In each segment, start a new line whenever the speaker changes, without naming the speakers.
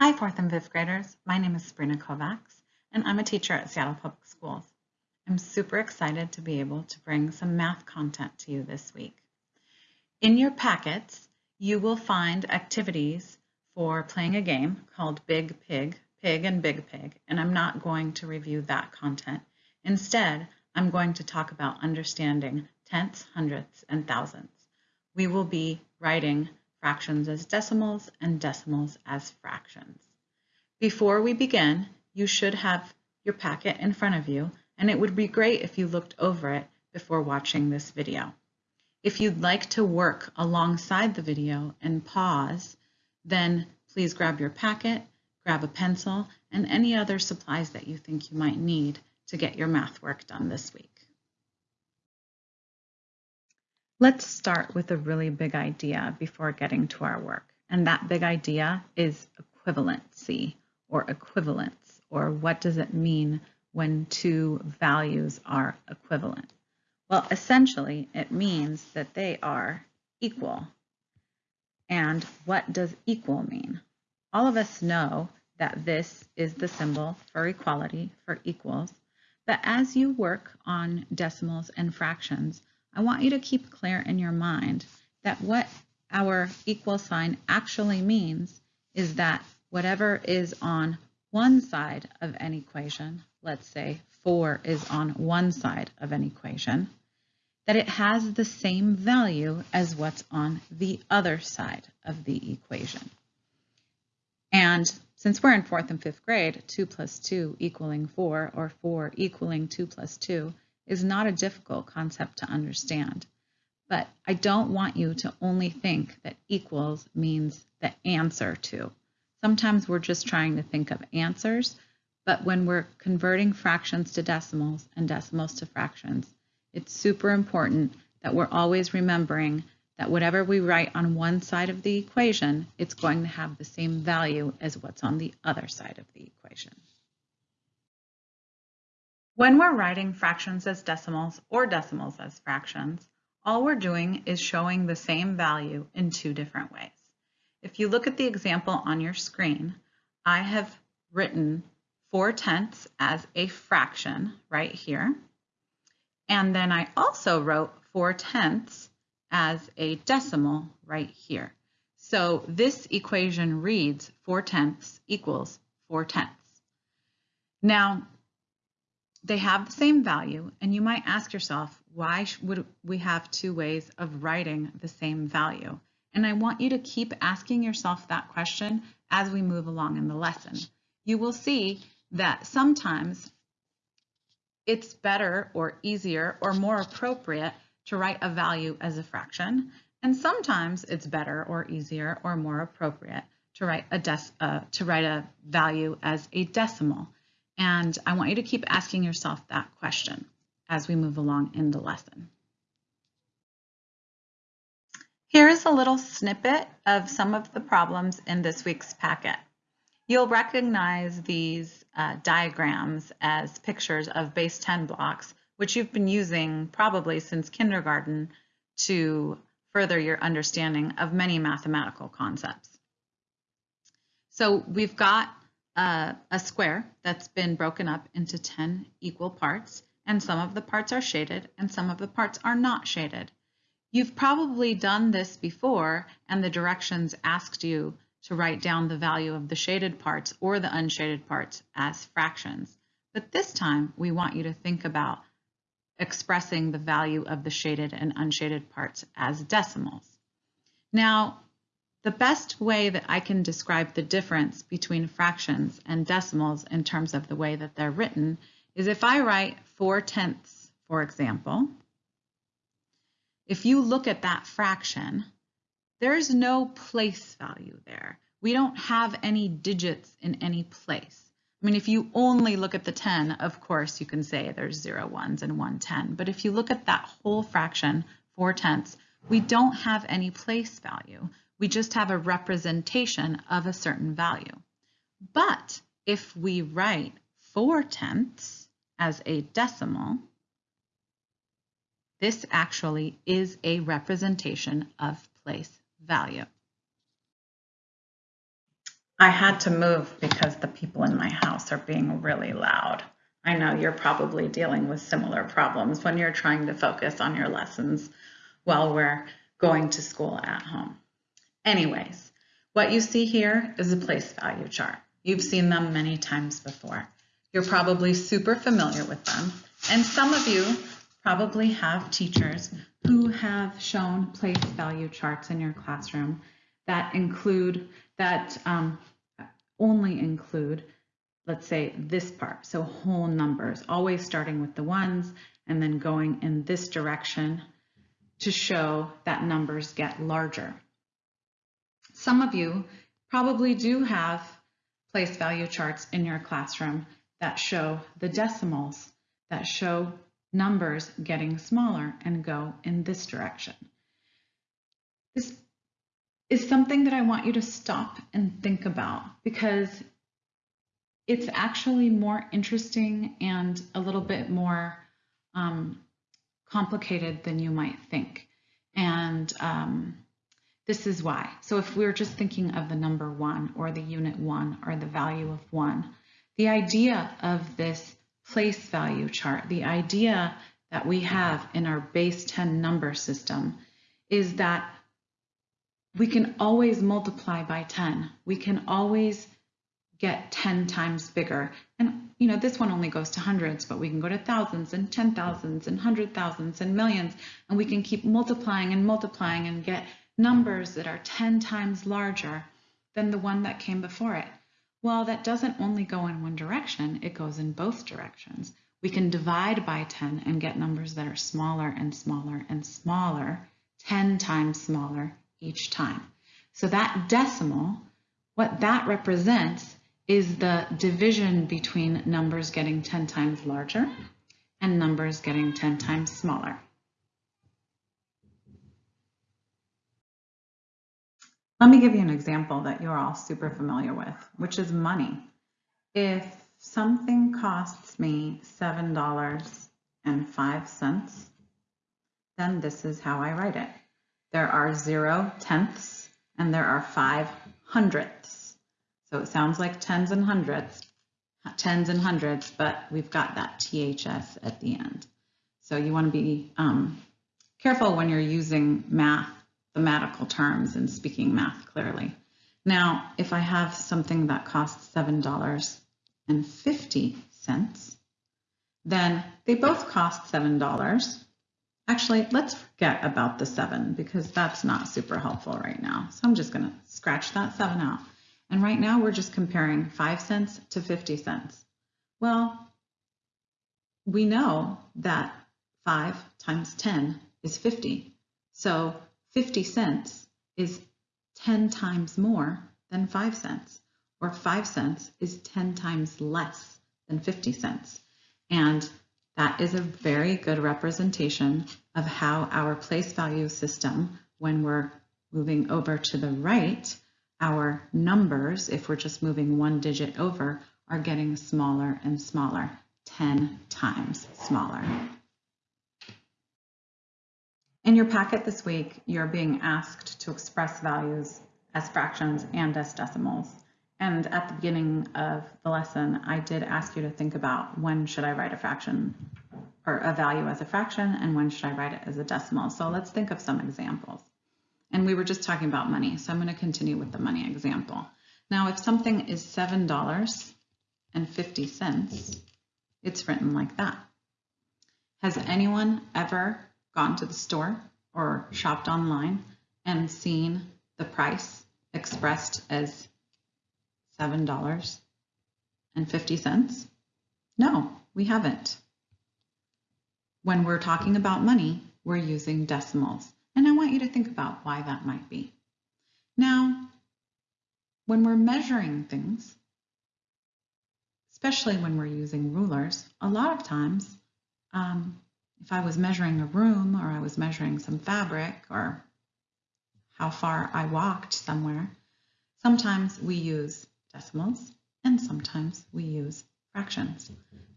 Hi, fourth and fifth graders. My name is Sabrina Kovacs, and I'm a teacher at Seattle Public Schools. I'm super excited to be able to bring some math content to you this week. In your packets, you will find activities for playing a game called Big Pig, Pig and Big Pig, and I'm not going to review that content. Instead, I'm going to talk about understanding tenths, hundredths, and thousandths. We will be writing fractions as decimals and decimals as fractions. Before we begin, you should have your packet in front of you, and it would be great if you looked over it before watching this video. If you'd like to work alongside the video and pause, then please grab your packet, grab a pencil, and any other supplies that you think you might need to get your math work done this week. Let's start with a really big idea before getting to our work. And that big idea is equivalency or equivalence, or what does it mean when two values are equivalent? Well, essentially, it means that they are equal. And what does equal mean? All of us know that this is the symbol for equality, for equals. But as you work on decimals and fractions, I want you to keep clear in your mind that what our equal sign actually means is that whatever is on one side of an equation, let's say 4 is on one side of an equation, that it has the same value as what's on the other side of the equation. And since we're in fourth and fifth grade, 2 plus 2 equaling 4 or 4 equaling 2 plus 2 is not a difficult concept to understand. But I don't want you to only think that equals means the answer to. Sometimes we're just trying to think of answers, but when we're converting fractions to decimals and decimals to fractions, it's super important that we're always remembering that whatever we write on one side of the equation, it's going to have the same value as what's on the other side of the equation. When we're writing fractions as decimals or decimals as fractions, all we're doing is showing the same value in two different ways. If you look at the example on your screen, I have written 4 tenths as a fraction right here. And then I also wrote 4 tenths as a decimal right here. So this equation reads 4 tenths equals 4 tenths. Now, they have the same value, and you might ask yourself, why would we have two ways of writing the same value? And I want you to keep asking yourself that question as we move along in the lesson. You will see that sometimes it's better or easier or more appropriate to write a value as a fraction, and sometimes it's better or easier or more appropriate to write a, uh, to write a value as a decimal. And I want you to keep asking yourself that question as we move along in the lesson. Here is a little snippet of some of the problems in this week's packet. You'll recognize these uh, diagrams as pictures of base 10 blocks, which you've been using probably since kindergarten to further your understanding of many mathematical concepts. So we've got uh, a square that's been broken up into 10 equal parts, and some of the parts are shaded and some of the parts are not shaded. You've probably done this before and the directions asked you to write down the value of the shaded parts or the unshaded parts as fractions. But this time we want you to think about expressing the value of the shaded and unshaded parts as decimals. Now, the best way that I can describe the difference between fractions and decimals in terms of the way that they're written is if I write 4 tenths, for example, if you look at that fraction, there's no place value there. We don't have any digits in any place. I mean, if you only look at the 10, of course, you can say there's zero ones and one 10. But if you look at that whole fraction, 4 tenths, we don't have any place value. We just have a representation of a certain value. But if we write 4 tenths as a decimal, this actually is a representation of place value. I had to move because the people in my house are being really loud. I know you're probably dealing with similar problems when you're trying to focus on your lessons while we're going to school at home. Anyways, what you see here is a place value chart. You've seen them many times before. You're probably super familiar with them. And some of you probably have teachers who have shown place value charts in your classroom that include, that um, only include, let's say this part, so whole numbers, always starting with the ones and then going in this direction to show that numbers get larger. Some of you probably do have place value charts in your classroom that show the decimals, that show numbers getting smaller and go in this direction. This is something that I want you to stop and think about because it's actually more interesting and a little bit more um, complicated than you might think. And um, this is why. So if we're just thinking of the number one or the unit one or the value of one, the idea of this place value chart, the idea that we have in our base 10 number system is that we can always multiply by 10. We can always get 10 times bigger. And you know, this one only goes to hundreds, but we can go to thousands and ten thousands and hundred thousands and millions, and we can keep multiplying and multiplying and get numbers that are 10 times larger than the one that came before it. Well, that doesn't only go in one direction, it goes in both directions. We can divide by 10 and get numbers that are smaller and smaller and smaller, 10 times smaller each time. So that decimal, what that represents is the division between numbers getting 10 times larger and numbers getting 10 times smaller. Let me give you an example that you're all super familiar with, which is money. If something costs me $7.05, then this is how I write it. There are zero tenths and there are five hundredths. So it sounds like tens and hundreds, tens and hundreds, but we've got that THS at the end. So you want to be um, careful when you're using math mathematical terms and speaking math clearly. Now, if I have something that costs $7.50, then they both cost $7. Actually, let's forget about the seven because that's not super helpful right now. So I'm just gonna scratch that seven out. And right now we're just comparing five cents to 50 cents. Well, we know that five times 10 is 50. So 50 cents is 10 times more than 5 cents, or 5 cents is 10 times less than 50 cents. And that is a very good representation of how our place value system, when we're moving over to the right, our numbers, if we're just moving one digit over, are getting smaller and smaller, 10 times smaller. In your packet this week, you're being asked to express values as fractions and as decimals. And at the beginning of the lesson, I did ask you to think about when should I write a fraction or a value as a fraction and when should I write it as a decimal. So let's think of some examples. And we were just talking about money, so I'm going to continue with the money example. Now, if something is $7.50, it's written like that. Has anyone ever gone to the store or shopped online and seen the price expressed as $7.50? No, we haven't. When we're talking about money, we're using decimals. And I want you to think about why that might be. Now, when we're measuring things, especially when we're using rulers, a lot of times um, if I was measuring a room or I was measuring some fabric or how far I walked somewhere, sometimes we use decimals and sometimes we use fractions.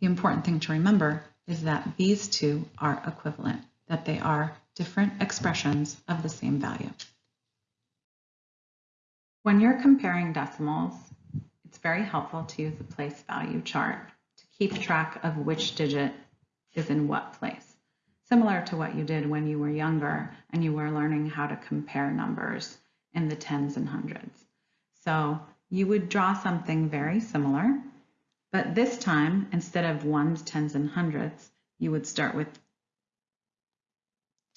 The important thing to remember is that these two are equivalent, that they are different expressions of the same value. When you're comparing decimals, it's very helpful to use a place value chart to keep track of which digit is in what place. Similar to what you did when you were younger and you were learning how to compare numbers in the tens and hundreds. So you would draw something very similar, but this time, instead of ones, tens, and hundreds, you would start with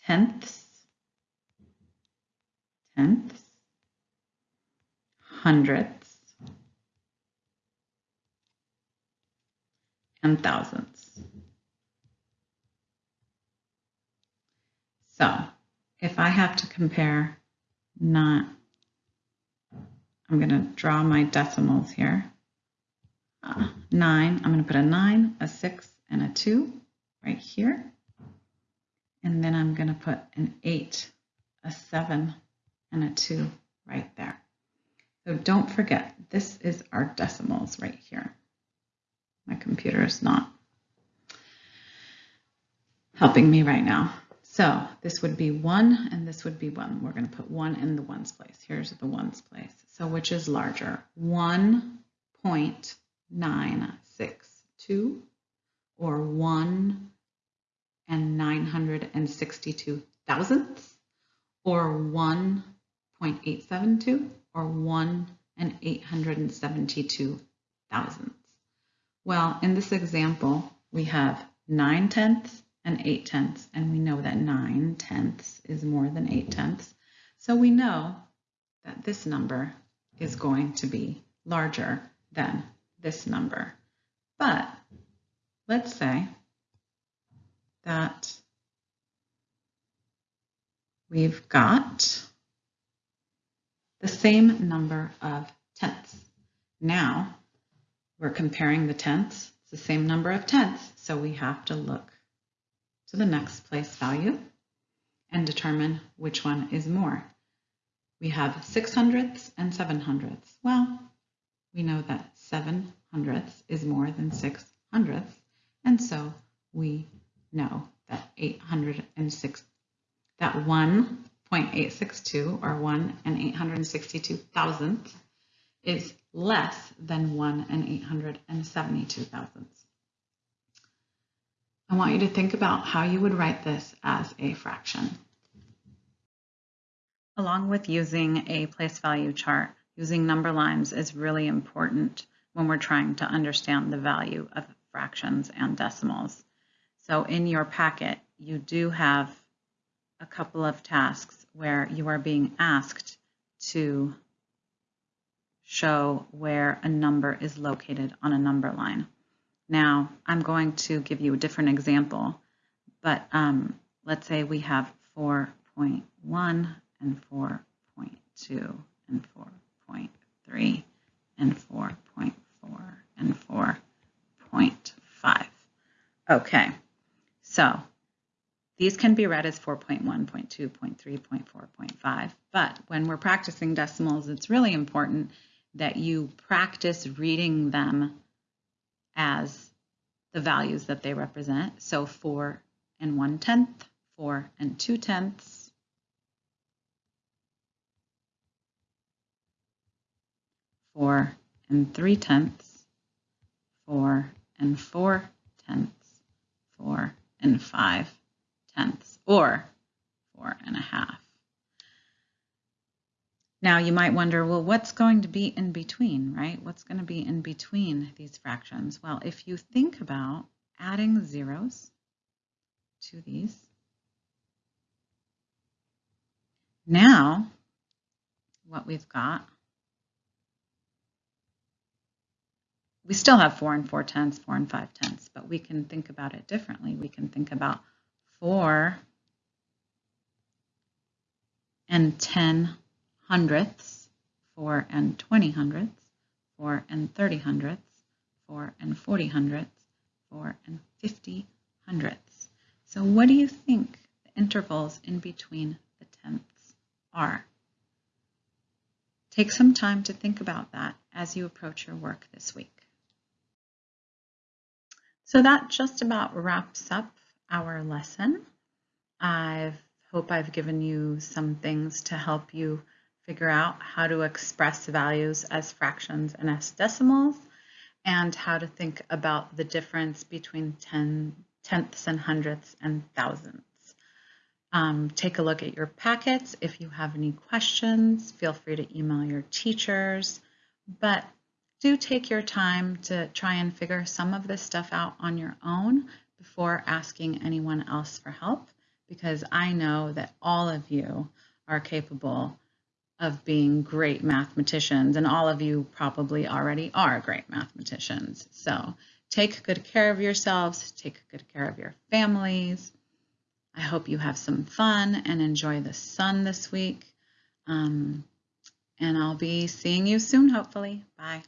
tenths, tenths, hundredths, and thousandths. So if I have to compare not, I'm going to draw my decimals here. Uh, nine, I'm going to put a nine, a six, and a two right here. And then I'm going to put an eight, a seven, and a two right there. So don't forget, this is our decimals right here. My computer is not helping me right now. So this would be one and this would be one. We're going to put one in the ones place. Here's the ones place. So which is larger? 1.962 or 1 and 962 thousandths or 1.872 or 1 and 872 thousandths. Well, in this example, we have 9 tenths and 8 tenths, and we know that 9 tenths is more than 8 tenths. So we know that this number is going to be larger than this number. But let's say that we've got the same number of tenths. Now we're comparing the tenths, it's the same number of tenths, so we have to look to the next place value and determine which one is more. We have six hundredths and seven hundredths. Well, we know that seven hundredths is more than six hundredths, and so we know that 806, that 1.862 or 1 and 862 thousandths is less than 1 and 872 thousandths. I want you to think about how you would write this as a fraction. Along with using a place value chart, using number lines is really important when we're trying to understand the value of fractions and decimals. So in your packet, you do have a couple of tasks where you are being asked to show where a number is located on a number line. Now, I'm going to give you a different example, but um, let's say we have 4.1 and 4.2 and 4.3 and 4.4 and 4.5. Okay, so these can be read as 4.1, 0.2, 0.3, 0.4, 0.5, but when we're practicing decimals, it's really important that you practice reading them as the values that they represent. So 4 and 1 tenth, 4 and 2 tenths, four and three tenths, four and four tenths, four and five tenths, or four and a half. Now you might wonder, well, what's going to be in between, right? What's going to be in between these fractions? Well, if you think about adding zeros to these, now what we've got, we still have four and four tenths, four and five tenths, but we can think about it differently. We can think about four and 10 hundredths, 4 and 20 hundredths, 4 and 30 hundredths, 4 and 40 hundredths, 4 and 50 hundredths. So what do you think the intervals in between the tenths are? Take some time to think about that as you approach your work this week. So that just about wraps up our lesson. I hope I've given you some things to help you figure out how to express values as fractions and as decimals, and how to think about the difference between ten, tenths and hundredths and thousandths. Um, take a look at your packets. If you have any questions, feel free to email your teachers, but do take your time to try and figure some of this stuff out on your own before asking anyone else for help, because I know that all of you are capable of being great mathematicians, and all of you probably already are great mathematicians. So take good care of yourselves, take good care of your families. I hope you have some fun and enjoy the sun this week. Um, and I'll be seeing you soon, hopefully. Bye.